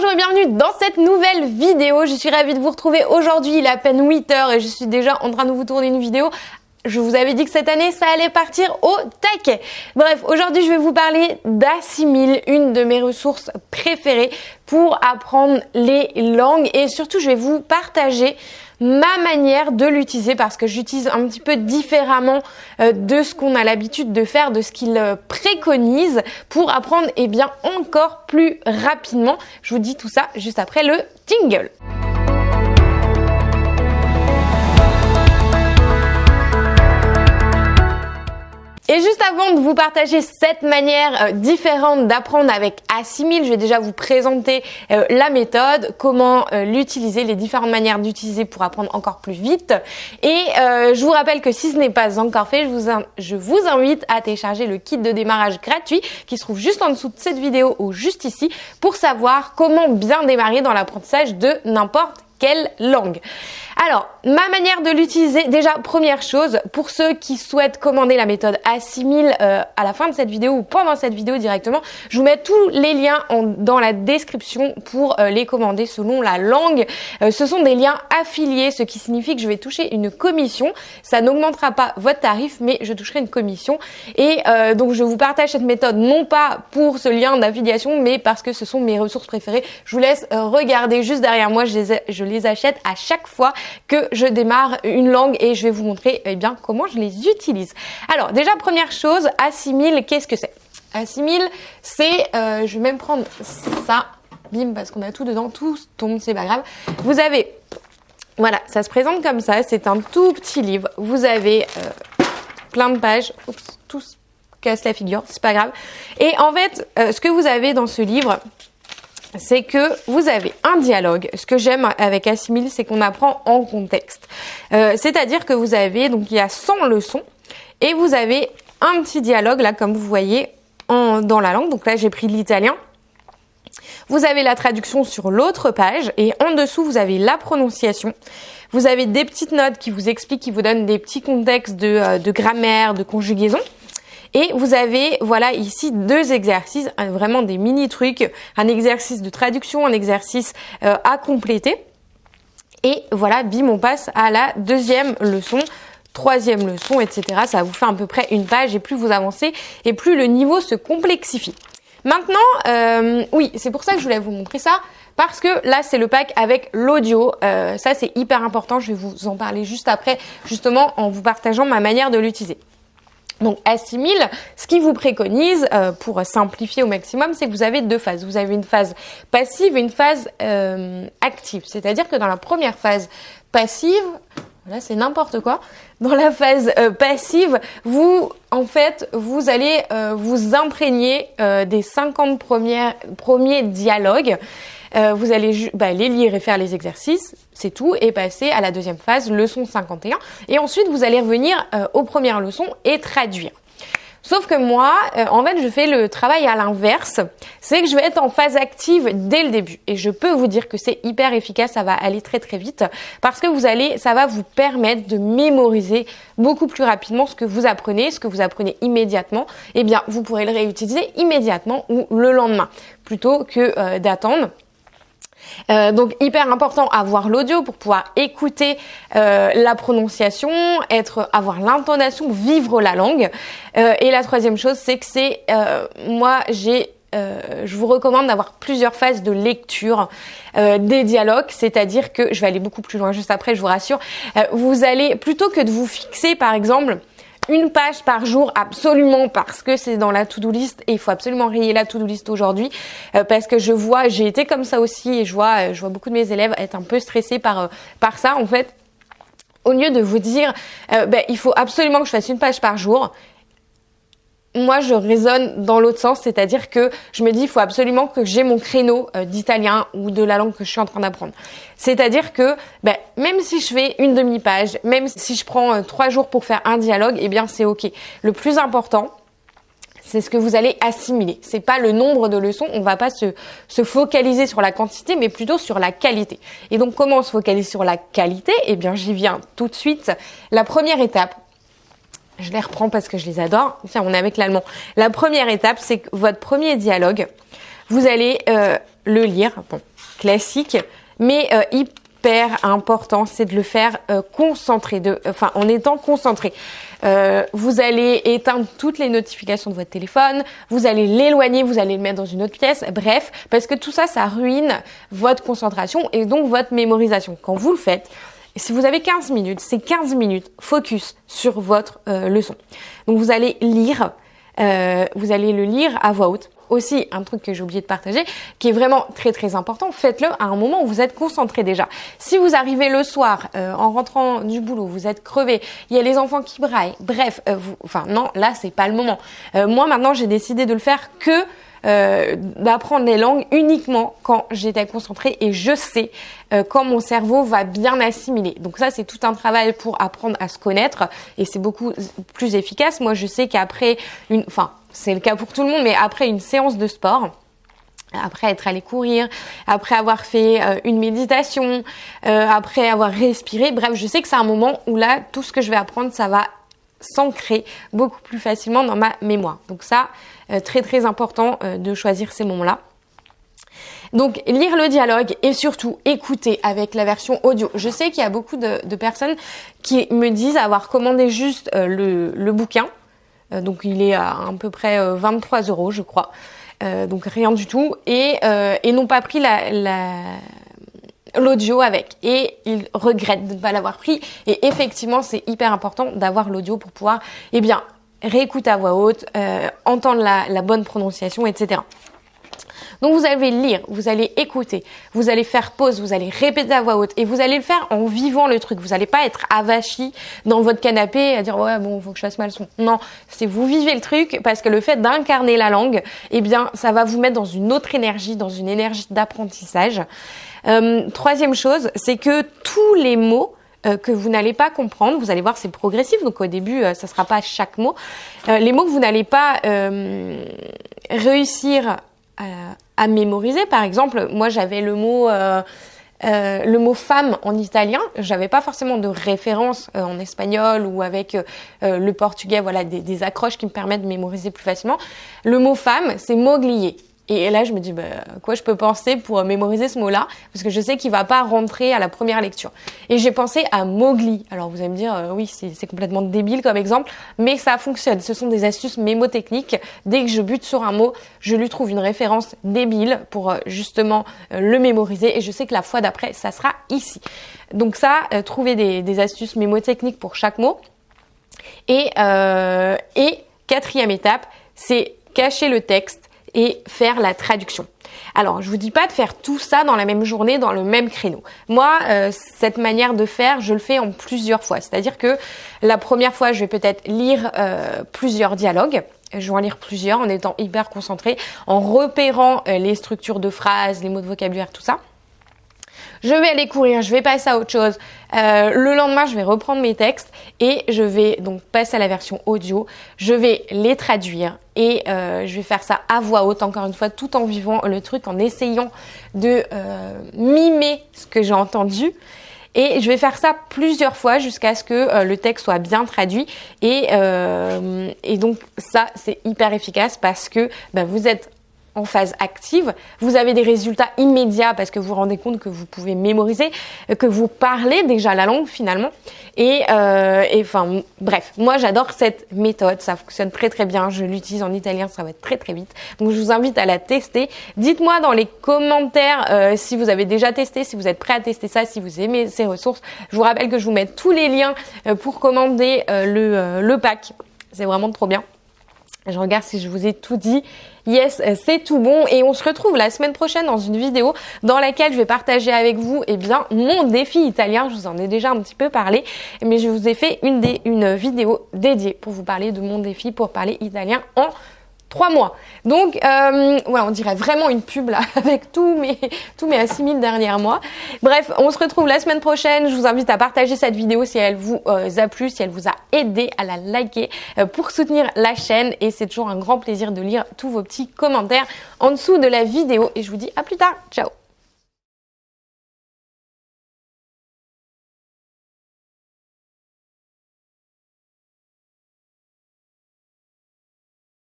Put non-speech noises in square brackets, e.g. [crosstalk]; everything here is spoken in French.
bonjour et bienvenue dans cette nouvelle vidéo. Je suis ravie de vous retrouver aujourd'hui. Il est à peine 8h et je suis déjà en train de vous tourner une vidéo. Je vous avais dit que cette année, ça allait partir au taquet. Bref, aujourd'hui, je vais vous parler d'Assimil, une de mes ressources préférées pour apprendre les langues et surtout, je vais vous partager ma manière de l'utiliser parce que j'utilise un petit peu différemment euh, de ce qu'on a l'habitude de faire, de ce qu'il euh, préconise pour apprendre eh bien encore plus rapidement. Je vous dis tout ça juste après le jingle. Et juste avant de vous partager cette manière euh, différente d'apprendre avec Assimil, je vais déjà vous présenter euh, la méthode, comment euh, l'utiliser, les différentes manières d'utiliser pour apprendre encore plus vite. Et je vous rappelle que si ce n'est pas encore fait, je vous, je vous invite à télécharger le kit de démarrage gratuit qui se trouve juste en dessous de cette vidéo ou juste ici pour savoir comment bien démarrer dans l'apprentissage de n'importe quelle langue. Alors, ma manière de l'utiliser, déjà première chose, pour ceux qui souhaitent commander la méthode Assimil euh, à la fin de cette vidéo ou pendant cette vidéo directement, je vous mets tous les liens dans la description pour euh, les commander selon la langue. Euh, ce sont des liens affiliés, ce qui signifie que je vais toucher une commission. Ça n'augmentera pas votre tarif, mais je toucherai une commission. Et donc, je vous partage cette méthode non pas pour ce lien d'affiliation, mais parce que ce sont mes ressources préférées. Je vous laisse regarder juste derrière moi, je les, je les achète à chaque fois que je démarre une langue et je vais vous montrer eh bien comment je les utilise. Alors déjà première chose, assimile, qu'est-ce que c'est? Assimile, c'est, euh, je vais même prendre ça, bim, parce qu'on a tout dedans, tout tombe, c'est pas grave. Vous avez, voilà, ça se présente comme ça, c'est un tout petit livre. Vous avez euh, plein de pages, oups, tout casse la figure, c'est pas grave. Et en fait, euh, ce que vous avez dans ce livre, c'est que vous avez un dialogue. Ce que j'aime avec Assimil, c'est qu'on apprend en contexte. Euh, c'est-à-dire que vous avez, donc il y a 100 leçons, et vous avez un petit dialogue, là, comme vous voyez, en, dans la langue. Donc là, j'ai pris l'italien. Vous avez la traduction sur l'autre page, et en dessous, vous avez la prononciation. Vous avez des petites notes qui vous expliquent, qui vous donnent des petits contextes de, euh, de grammaire, de conjugaison. Et vous avez, voilà, ici deux exercices, vraiment des mini trucs, un exercice de traduction, un exercice euh, à compléter. Et voilà, bim, on passe à la deuxième leçon troisième leçon, etc. Ça vous fait à peu près une page et plus vous avancez et plus le niveau se complexifie. Maintenant, euh, oui, c'est pour ça que je voulais vous montrer ça parce que là c'est le pack avec l'audio. Euh, ça c'est hyper important. Je vais vous en parler juste après, justement en vous partageant ma manière de l'utiliser. Donc Assimil, ce qui vous préconise, euh, pour simplifier au maximum, c'est que vous avez deux phases. Vous avez une phase passive et une phase euh, active. C'est-à-dire que dans la première phase passive, là c'est n'importe quoi, dans la phase euh, passive, vous, en fait, vous allez vous imprégner des 50 premiers, premiers dialogues. Euh, vous allez bah, les lire et faire les exercices, c'est tout, et passer à la deuxième phase, leçon 51. Et ensuite, vous allez revenir euh, aux premières leçons et traduire. Sauf que moi, euh, en fait, je fais le travail à l'inverse. C'est que je vais être en phase active dès le début. Et je peux vous dire que c'est hyper efficace, ça va aller très très vite. Parce que vous allez, ça va vous permettre de mémoriser beaucoup plus rapidement ce que vous apprenez, ce que vous apprenez immédiatement. Eh bien, vous pourrez le réutiliser immédiatement ou le lendemain, plutôt que d'attendre. Euh, donc hyper important avoir l'audio pour pouvoir écouter euh, la prononciation, être, avoir l'intonation, vivre la langue. Euh, et la troisième chose, c'est que c'est moi j'ai je vous recommande d'avoir plusieurs phases de lecture des dialogues, c'est-à-dire que je vais aller beaucoup plus loin juste après, je vous rassure. vous allez plutôt que de vous fixer par exemple une page par jour absolument parce que c'est dans la to-do list et il faut absolument rayer la to-do list aujourd'hui euh, parce que je vois, j'ai été comme ça aussi et je vois, euh, je vois beaucoup de mes élèves être un peu stressés par euh, par ça en fait. Au lieu de vous dire, ben, il faut absolument que je fasse une page par jour, moi, je raisonne dans l'autre sens, c'est-à-dire que je me dis, il faut absolument que j'ai mon créneau euh, d'italien ou de la langue que je suis en train d'apprendre. C'est-à-dire que ben, même si je fais une demi-page, même si je prends euh, trois jours pour faire un dialogue, eh bien c'est ok. Le plus important, c'est ce que vous allez assimiler. C'est pas le nombre de leçons. On va pas se, se focaliser sur la quantité, mais plutôt sur la qualité. Et donc, comment on se focalise sur la qualité? Eh bien, j'y viens tout de suite. La première étape, je les reprends parce que je les adore. Tiens, on est avec l'allemand. La première étape, c'est que votre premier dialogue, vous allez euh, le lire. Bon, classique, mais euh, hyper important, c'est de le faire euh, concentré, enfin en étant concentré. Vous allez éteindre toutes les notifications de votre téléphone, vous allez l'éloigner, vous allez le mettre dans une autre pièce, bref, parce que tout ça, ça ruine votre concentration et donc votre mémorisation. Quand vous le faites, si vous avez 15 minutes, c'est 15 minutes focus sur votre euh, leçon. Donc vous allez lire, euh, vous allez le lire à voix haute aussi un truc que j'ai oublié de partager, qui est vraiment très très important, faites-le à un moment où vous êtes concentré déjà. Si vous arrivez le soir euh, en rentrant du boulot, vous êtes crevé, il y a les enfants qui braillent, bref, euh, vous, enfin non, là c'est pas le moment. Euh, moi maintenant j'ai décidé de le faire que d'apprendre les langues uniquement quand j'étais concentrée et je sais quand mon cerveau va bien assimiler. Donc ça c'est tout un travail pour apprendre à se connaître et c'est beaucoup plus efficace. Moi je sais qu'après une, enfin c'est le cas pour tout le monde, mais après une séance de sport, après être allé courir, après avoir fait euh, une méditation, euh, après avoir respiré, bref, je sais que c'est un moment où là, tout ce que je vais apprendre, ça va s'ancrer beaucoup plus facilement dans ma mémoire. Donc ça, euh, très très important de choisir ces moments-là. Donc lire le dialogue et surtout écouter avec la version audio. Je sais qu'il y a beaucoup de, personnes qui me disent avoir commandé juste le bouquin euh, donc il est à à peu près 23 euh, euros, je crois. Euh, donc rien du tout. Et n'ont pas pris la, l'audio avec et ils regrettent de ne pas l'avoir pris et effectivement c'est hyper important d'avoir l'audio pour pouvoir eh bien réécouter à voix haute, entendre la, la bonne prononciation, etc. Donc vous allez lire, vous allez écouter, vous allez faire pause, vous allez répéter à voix haute et vous allez le faire en vivant le truc. Vous n'allez pas être avachi dans votre canapé à dire ouais bon faut que je fasse mal son. Non, c'est vous vivez le truc parce que le fait d'incarner la langue, eh bien ça va vous mettre dans une autre énergie, dans une énergie d'apprentissage. Euh, troisième chose, c'est que tous les mots euh, que vous n'allez pas comprendre. Vous allez voir, c'est progressif, donc au début, euh, ça sera pas chaque mot. Euh, les mots que vous n'allez pas réussir à, mémoriser. Par exemple, moi j'avais le mot le mot femme en italien, j'avais pas forcément de référence en espagnol ou avec le portugais, voilà des, des, accroches qui me permettent de mémoriser plus facilement. Le mot femme, c'est moglier. Et là, je me dis, bah, quoi je peux penser pour mémoriser ce mot-là? Parce que je sais qu'il va pas rentrer à la première lecture. Et j'ai pensé à Mowgli. Alors vous allez me dire, euh, oui, c'est complètement débile comme exemple, mais ça fonctionne. Ce sont des astuces mémotechniques. Dès que je bute sur un mot, je lui trouve une référence débile pour euh, justement euh, le mémoriser. Et je sais que la fois d'après, ça sera ici. Donc ça, trouver des, astuces mémotechniques pour chaque mot. Et quatrième étape, c'est cacher le texte et faire la traduction. Alors, je vous dis pas de faire tout ça dans la même journée, dans le même créneau. Moi, euh, cette manière de faire, je le fais en plusieurs fois. C'est-à-dire que la première fois, je vais peut-être lire euh, plusieurs dialogues. Je vais en lire plusieurs en étant hyper concentré, en repérant euh, les structures de phrases, les mots de vocabulaire, tout ça je vais aller courir, je vais passer à autre chose. Euh, le lendemain, je vais reprendre mes textes et je vais donc passer à la version audio. Je vais les traduire et euh, je vais faire ça à voix haute, encore une fois, tout en vivant le truc, en essayant de euh, mimer ce que j'ai entendu. Et je vais faire ça plusieurs fois jusqu'à ce que le texte soit bien traduit. Et, donc ça, c'est hyper efficace parce que bah, vous êtes en phase active, vous avez des résultats immédiats parce que vous vous rendez compte que vous pouvez mémoriser, que vous parlez déjà la langue finalement. Et, euh, enfin, bref, moi j'adore cette méthode, ça fonctionne très très bien, je l'utilise en italien, ça va être très très vite. Donc je vous invite à la tester. Dites-moi dans les commentaires euh, si vous avez déjà testé, si vous êtes prêt à tester ça, si vous aimez ces ressources. Je vous rappelle que je vous mets tous les liens euh, pour commander le pack. C'est vraiment trop bien. Je regarde si je vous ai tout dit. Yes, c'est tout bon. Et on se retrouve la semaine prochaine dans une vidéo dans laquelle je vais partager avec vous eh bien, mon défi italien. Je vous en ai déjà un petit peu parlé, mais je vous ai fait une, une vidéo dédiée pour vous parler de mon défi pour parler italien en trois mois. Donc, euh, on dirait vraiment une pub là, [laughs] avec tous mes, tous mes assimiles derrière moi. Bref, on se retrouve la semaine prochaine. Je vous invite à partager cette vidéo si elle vous euh, a plu, si elle vous a aidé à la liker euh, pour soutenir la chaîne. Et c'est toujours un grand plaisir de lire tous vos petits commentaires en dessous de la vidéo. Et je vous dis à plus tard. Ciao